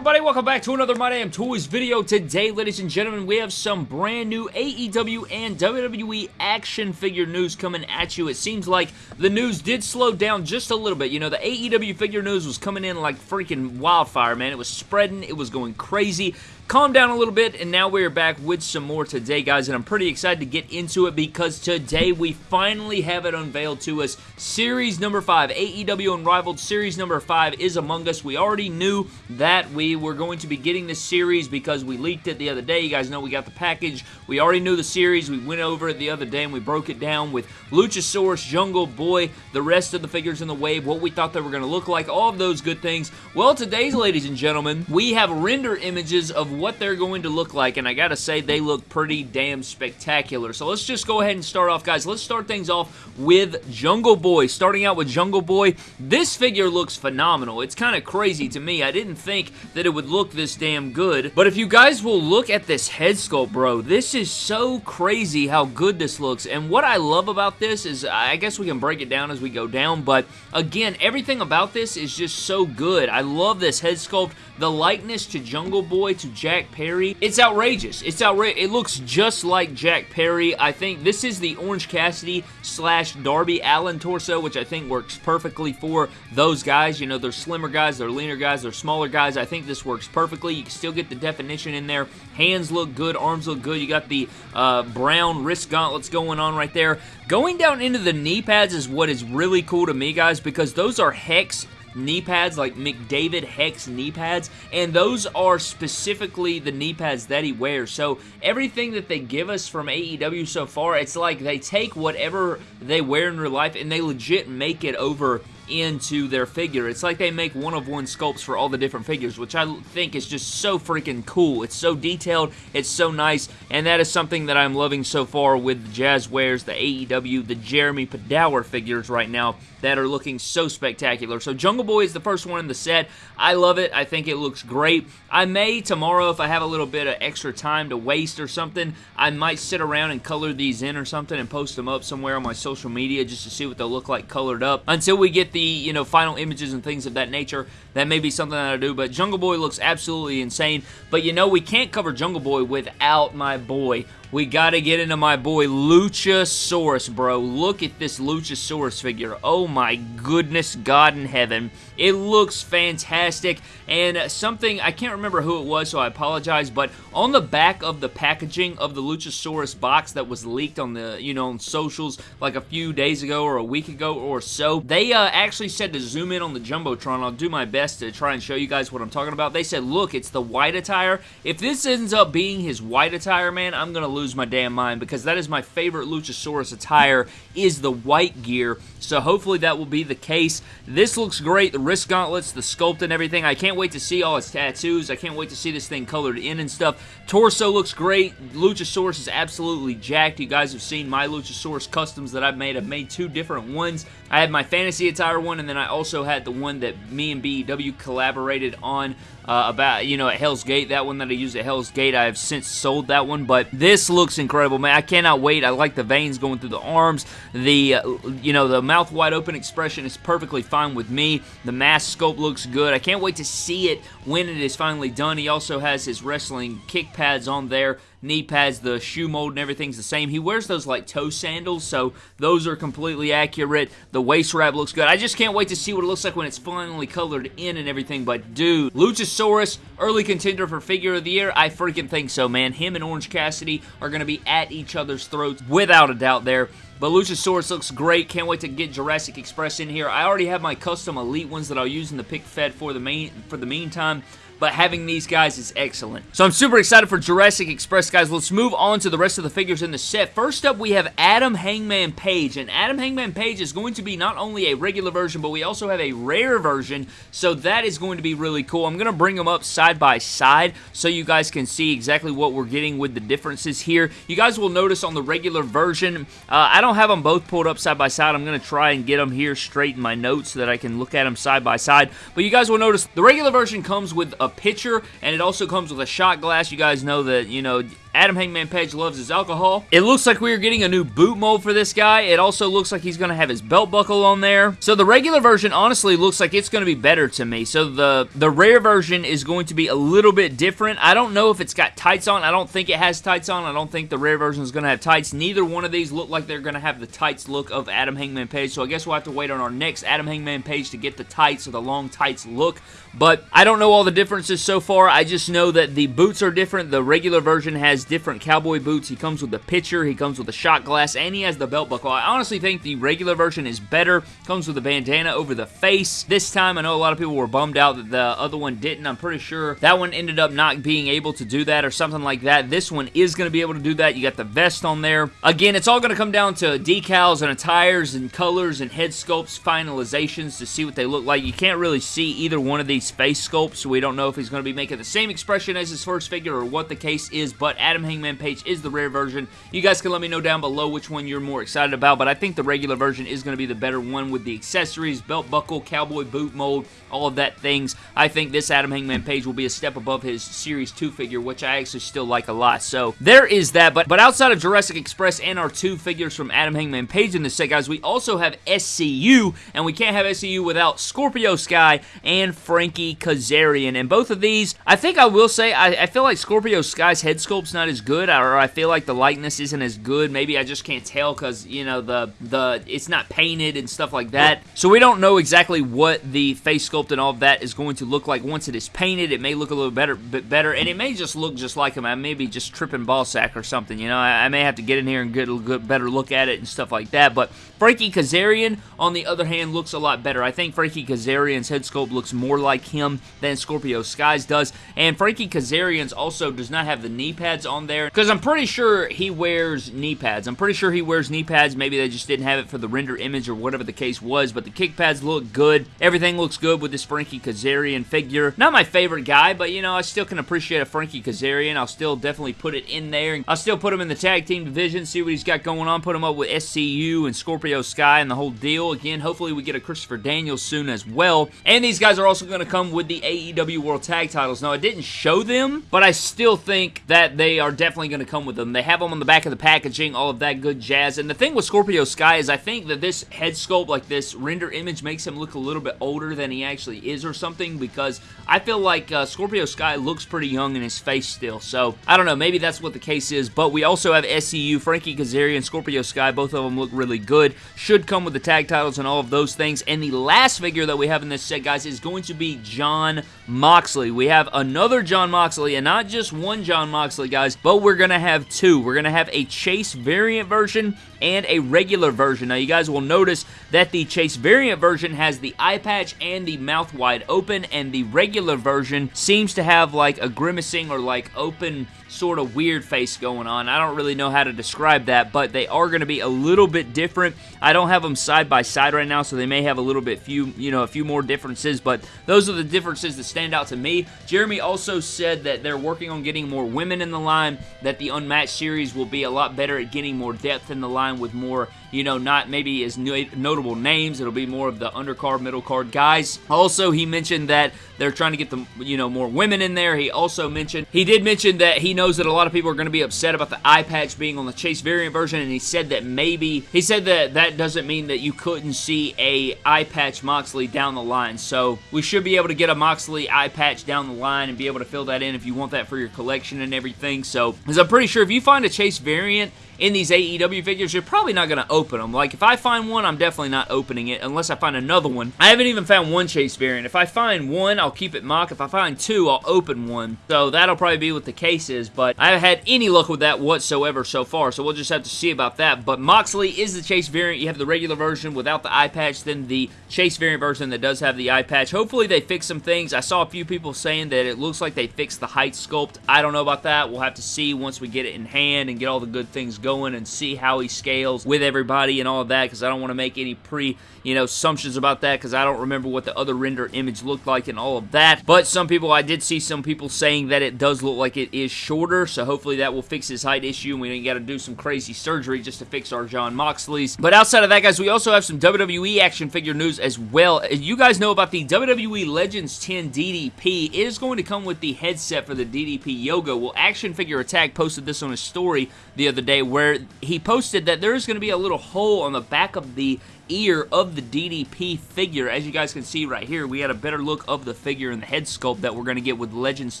everybody? Welcome back to another My Damn Toys video. Today, ladies and gentlemen, we have some brand new AEW and WWE action figure news coming at you. It seems like the news did slow down just a little bit. You know, the AEW figure news was coming in like freaking wildfire, man. It was spreading. It was going crazy calm down a little bit, and now we're back with some more today, guys, and I'm pretty excited to get into it because today we finally have it unveiled to us. Series number 5, AEW Unrivaled Series number 5 is among us. We already knew that we were going to be getting this series because we leaked it the other day. You guys know we got the package. We already knew the series. We went over it the other day and we broke it down with Luchasaurus, Jungle Boy, the rest of the figures in the wave, what we thought they were going to look like, all of those good things. Well, today's, ladies and gentlemen, we have render images of what they're going to look like, and I gotta say, they look pretty damn spectacular. So let's just go ahead and start off, guys. Let's start things off with Jungle Boy. Starting out with Jungle Boy, this figure looks phenomenal. It's kind of crazy to me. I didn't think that it would look this damn good, but if you guys will look at this head sculpt, bro, this is so crazy how good this looks, and what I love about this is, I guess we can break it down as we go down, but again, everything about this is just so good. I love this head sculpt, the likeness to Jungle Boy, to Jack Perry. It's outrageous. It's outrageous. It looks just like Jack Perry. I think this is the Orange Cassidy slash Darby Allin torso, which I think works perfectly for those guys. You know, they're slimmer guys, they're leaner guys, they're smaller guys. I think this works perfectly. You can still get the definition in there. Hands look good, arms look good. You got the uh, brown wrist gauntlets going on right there. Going down into the knee pads is what is really cool to me, guys, because those are Hex knee pads, like McDavid Hex knee pads, and those are specifically the knee pads that he wears. So everything that they give us from AEW so far, it's like they take whatever they wear in real life and they legit make it over into their figure. It's like they make one-of-one sculpts for all the different figures, which I think is just so freaking cool. It's so detailed, it's so nice, and that is something that I'm loving so far with Jazwares, the AEW, the Jeremy Padawer figures right now that are looking so spectacular. So Jungle Boy is the first one in the set. I love it. I think it looks great. I may tomorrow, if I have a little bit of extra time to waste or something, I might sit around and color these in or something and post them up somewhere on my social media just to see what they'll look like colored up. Until we get the you know, final images and things of that nature. That may be something that I do, but Jungle Boy looks absolutely insane. But you know, we can't cover Jungle Boy without my boy we got to get into my boy Luchasaurus, bro. Look at this Luchasaurus figure. Oh my goodness, God in heaven. It looks fantastic, and something, I can't remember who it was, so I apologize, but on the back of the packaging of the Luchasaurus box that was leaked on the, you know, on socials like a few days ago or a week ago or so, they uh, actually said to zoom in on the Jumbotron. I'll do my best to try and show you guys what I'm talking about. They said, look, it's the white attire. If this ends up being his white attire, man, I'm to lose lose my damn mind because that is my favorite Luchasaurus attire is the white gear. So hopefully that will be the case. This looks great. The wrist gauntlets, the sculpt and everything. I can't wait to see all his tattoos. I can't wait to see this thing colored in and stuff. Torso looks great. Luchasaurus is absolutely jacked. You guys have seen my Luchasaurus customs that I've made. I've made two different ones. I had my fantasy attire one and then I also had the one that me and BEW collaborated on uh, about, you know, at Hell's Gate. That one that I used at Hell's Gate, I have since sold that one, but this looks incredible, man. I cannot wait. I like the veins going through the arms. The, uh, you know, the mouth wide open expression is perfectly fine with me. The mask sculpt looks good. I can't wait to see it when it is finally done. He also has his wrestling kick pads on there knee pads, the shoe mold and everything's the same. He wears those like toe sandals, so those are completely accurate. The waist wrap looks good. I just can't wait to see what it looks like when it's finally colored in and everything, but dude, Luchasaurus, early contender for figure of the year? I freaking think so, man. Him and Orange Cassidy are going to be at each other's throats without a doubt there. But Luchasaurus looks great. Can't wait to get Jurassic Express in here. I already have my custom Elite ones that I'll use in the pick fed for the main for the meantime but having these guys is excellent. So I'm super excited for Jurassic Express, guys. Let's move on to the rest of the figures in the set. First up, we have Adam Hangman Page, and Adam Hangman Page is going to be not only a regular version, but we also have a rare version, so that is going to be really cool. I'm going to bring them up side by side so you guys can see exactly what we're getting with the differences here. You guys will notice on the regular version, uh, I don't have them both pulled up side by side. I'm going to try and get them here straight in my notes so that I can look at them side by side, but you guys will notice the regular version comes with a pitcher, and it also comes with a shot glass. You guys know that, you know, Adam Hangman Page loves his alcohol. It looks like we are getting a new boot mold for this guy. It also looks like he's going to have his belt buckle on there. So the regular version honestly looks like it's going to be better to me. So the, the rare version is going to be a little bit different. I don't know if it's got tights on. I don't think it has tights on. I don't think the rare version is going to have tights. Neither one of these look like they're going to have the tights look of Adam Hangman Page. So I guess we'll have to wait on our next Adam Hangman Page to get the tights or the long tights look. But I don't know all the differences so far. I just know that the boots are different. The regular version has different cowboy boots. He comes with the pitcher, he comes with the shot glass, and he has the belt buckle. I honestly think the regular version is better. Comes with a bandana over the face. This time, I know a lot of people were bummed out that the other one didn't. I'm pretty sure that one ended up not being able to do that or something like that. This one is going to be able to do that. You got the vest on there. Again, it's all going to come down to decals and attires and colors and head sculpts finalizations to see what they look like. You can't really see either one of these face sculpts, so we don't know if he's going to be making the same expression as his first figure or what the case is, but Adam Hangman Page is the rare version. You guys can let me know down below which one you're more excited about, but I think the regular version is going to be the better one with the accessories, belt buckle, cowboy boot mold, all of that things. I think this Adam Hangman Page will be a step above his Series 2 figure, which I actually still like a lot. So there is that, but, but outside of Jurassic Express and our two figures from Adam Hangman Page in this set, guys, we also have SCU, and we can't have SCU without Scorpio Sky and Frankie Kazarian. And both of these, I think I will say, I, I feel like Scorpio Sky's head sculpt's not as good, or I feel like the likeness isn't as good. Maybe I just can't tell because, you know, the, the it's not painted and stuff like that. So we don't know exactly what the face sculpt and all of that is going to look like once it is painted. It may look a little better, bit better, and it may just look just like him. I may be just tripping ball sack or something, you know. I, I may have to get in here and get a good, better look at it and stuff like that. But Frankie Kazarian, on the other hand, looks a lot better. I think Frankie Kazarian's head sculpt looks more like him than Scorpio Sky's does, and Frankie Kazarian's also does not have the knee pads on there, because I'm pretty sure he wears knee pads. I'm pretty sure he wears knee pads. Maybe they just didn't have it for the render image or whatever the case was, but the kick pads look good. Everything looks good with this Frankie Kazarian figure. Not my favorite guy, but you know, I still can appreciate a Frankie Kazarian. I'll still definitely put it in there. I'll still put him in the tag team division, see what he's got going on, put him up with SCU and Scorpio Sky and the whole deal. Again, hopefully we get a Christopher Daniels soon as well. And these guys are also going to come with the AEW World Tag titles. Now, I didn't show them, but I still think that they are definitely going to come with them. They have them on the back of the packaging, all of that good jazz. And the thing with Scorpio Sky is I think that this head sculpt, like this render image, makes him look a little bit older than he actually is or something because I feel like uh, Scorpio Sky looks pretty young in his face still. So, I don't know. Maybe that's what the case is. But we also have SCU, Frankie Kazarian, Scorpio Sky. Both of them look really good. Should come with the tag titles and all of those things. And the last figure that we have in this set, guys, is going to be Jon Moxley. We have another Jon Moxley, and not just one Jon Moxley, guys, but we're going to have two. We're going to have a Chase variant version and a regular version. Now, you guys will notice that the Chase variant version has the eye patch and the mouth wide open, and the regular version seems to have like a grimacing or like open sort of weird face going on. I don't really know how to describe that, but they are going to be a little bit different. I don't have them side by side right now, so they may have a little bit few, you know, a few more differences, but those are the differences that stand out to me. Jeremy also said that they're working on getting more women in the line, that the Unmatched series will be a lot better at getting more depth in the line with more, you know, not maybe as notable names. It'll be more of the undercard, middle card guys. Also, he mentioned that they're trying to get the, you know, more women in there. He also mentioned, he did mention that he knows that a lot of people are going to be upset about the eye patch being on the Chase variant version, and he said that maybe, he said that that doesn't mean that you couldn't see a eye patch Moxley down the line. So, we should be able to get a Moxley eye patch down the line and be able to fill that in if you want that for your collection and everything. So, because I'm pretty sure if you find a Chase variant in these AEW figures, you're probably not going to open them. Like, if I find one, I'm definitely not opening it unless I find another one. I haven't even found one Chase variant. If I find one, I'll keep it mock. If I find two, I'll open one. So that'll probably be what the case is, but I haven't had any luck with that whatsoever so far, so we'll just have to see about that. But Moxley is the Chase variant. You have the regular version without the eye patch, then the Chase variant version that does have the eye patch. Hopefully they fix some things. I saw a few people saying that it looks like they fixed the height sculpt. I don't know about that. We'll have to see once we get it in hand and get all the good things going and see how he scales with everybody and all of that because I don't want to make any pre, you know, assumptions about that because I don't remember what the other render image looked like and all of that. But some people, I did see some people saying that it does look like it is shorter, so hopefully that will fix his height issue and we don't got to do some crazy surgery just to fix our Jon Moxley's. But outside of that, guys, we also have some WWE action figure news as well. You guys know about the WWE Legends 10 DDP. It is going to come with the headset for the DDP Yoga. Well, Action Figure Attack posted this on his story the other day where he posted that there is going to be a little hole on the back of the ear of the DDP figure. As you guys can see right here, we had a better look of the figure and the head sculpt that we're going to get with Legends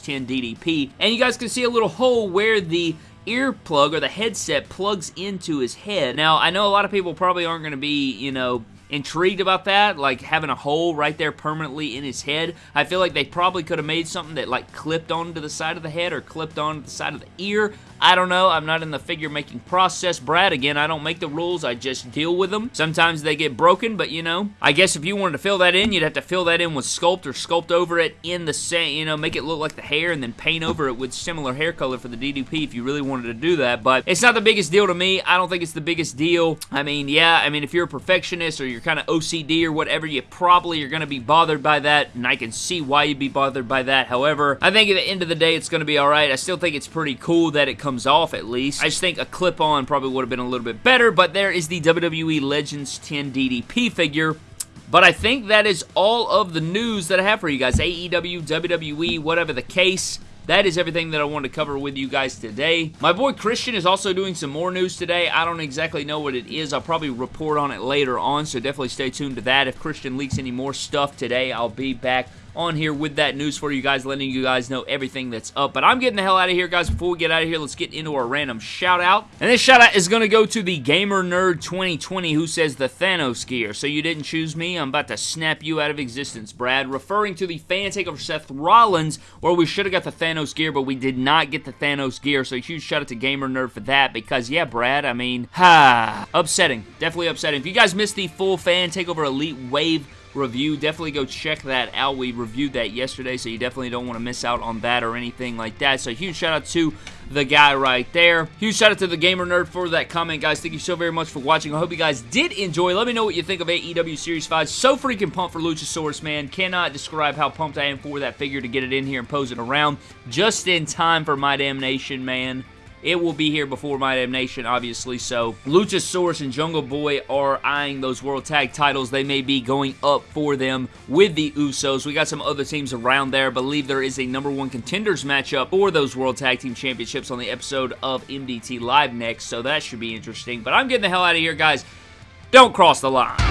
10 DDP. And you guys can see a little hole where the earplug or the headset plugs into his head. Now, I know a lot of people probably aren't going to be, you know, intrigued about that, like having a hole right there permanently in his head. I feel like they probably could have made something that like clipped onto the side of the head or clipped onto the side of the ear. I don't know. I'm not in the figure making process. Brad, again, I don't make the rules. I just deal with them. Sometimes they get broken, but you know, I guess if you wanted to fill that in, you'd have to fill that in with sculpt or sculpt over it in the same, you know, make it look like the hair and then paint over it with similar hair color for the DDP if you really wanted to do that. But it's not the biggest deal to me. I don't think it's the biggest deal. I mean, yeah, I mean, if you're a perfectionist or you're kind of OCD or whatever, you probably are going to be bothered by that, and I can see why you'd be bothered by that. However, I think at the end of the day, it's going to be alright. I still think it's pretty cool that it comes off at least. I just think a clip-on probably would have been a little bit better, but there is the WWE Legends 10 DDP figure. But I think that is all of the news that I have for you guys. AEW, WWE, whatever the case. That is everything that I wanted to cover with you guys today. My boy Christian is also doing some more news today. I don't exactly know what it is. I'll probably report on it later on, so definitely stay tuned to that. If Christian leaks any more stuff today, I'll be back on here with that news for you guys, letting you guys know everything that's up. But I'm getting the hell out of here, guys. Before we get out of here, let's get into our random shout out. And this shout out is going to go to the Gamer Nerd 2020 who says the Thanos gear. So you didn't choose me? I'm about to snap you out of existence, Brad. Referring to the fan takeover Seth Rollins, where we should have got the Thanos gear, but we did not get the Thanos gear. So huge shout out to Gamer Nerd for that because, yeah, Brad, I mean, ha, upsetting. Definitely upsetting. If you guys missed the full fan takeover Elite Wave review. Definitely go check that out. We reviewed that yesterday, so you definitely don't want to miss out on that or anything like that. So huge shout out to the guy right there. Huge shout out to the Gamer Nerd for that comment, guys. Thank you so very much for watching. I hope you guys did enjoy. Let me know what you think of AEW Series 5. So freaking pumped for Luchasaurus, man. Cannot describe how pumped I am for that figure to get it in here and pose it around just in time for my damnation, man. It will be here before My Damn Nation, obviously. So, Luchasaurus and Jungle Boy are eyeing those World Tag titles. They may be going up for them with the Usos. We got some other teams around there. I believe there is a number one contenders matchup for those World Tag Team Championships on the episode of MDT Live next. So, that should be interesting. But I'm getting the hell out of here, guys. Don't cross the line. Cross the line.